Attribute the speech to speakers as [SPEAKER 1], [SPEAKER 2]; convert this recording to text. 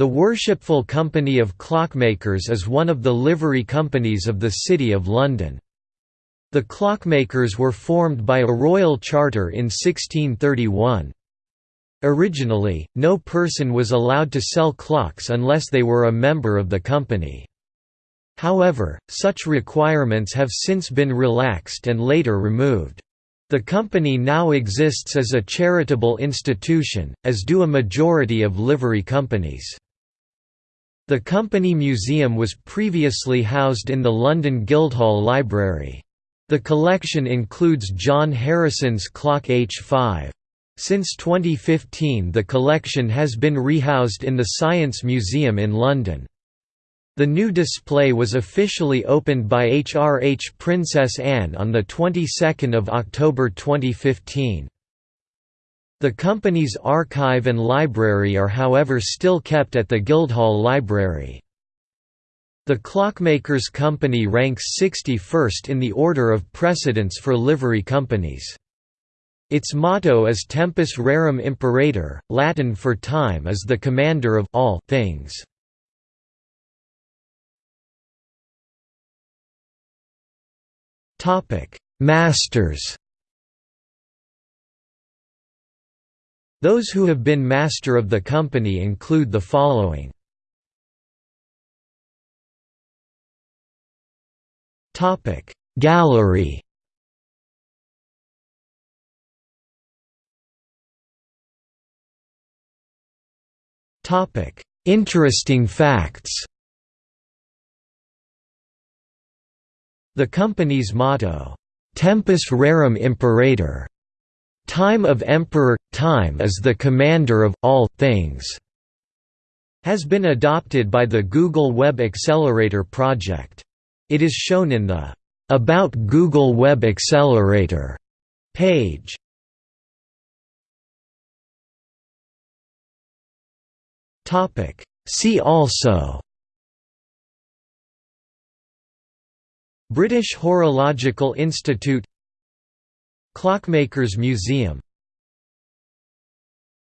[SPEAKER 1] The Worshipful Company of Clockmakers is one of the livery companies of the City of London. The clockmakers were formed by a royal charter in 1631. Originally, no person was allowed to sell clocks unless they were a member of the company. However, such requirements have since been relaxed and later removed. The company now exists as a charitable institution, as do a majority of livery companies. The company museum was previously housed in the London Guildhall Library. The collection includes John Harrison's clock H5. Since 2015 the collection has been rehoused in the Science Museum in London. The new display was officially opened by HRH Princess Anne on the 22nd of October 2015. The company's archive and library are however still kept at the Guildhall Library. The Clockmakers Company ranks 61st in the order of precedence for livery companies. Its motto is Tempus Rerum Imperator, Latin for time is the commander of all things. Masters Those who have been master of the company include the following. Gallery Interesting facts The company's motto, "'Tempus Rerum Imperator' Time of Emperor – Time is the commander of all things has been adopted by the Google Web Accelerator project. It is shown in the About Google Web Accelerator page. See also British Horological Institute Clockmakers Museum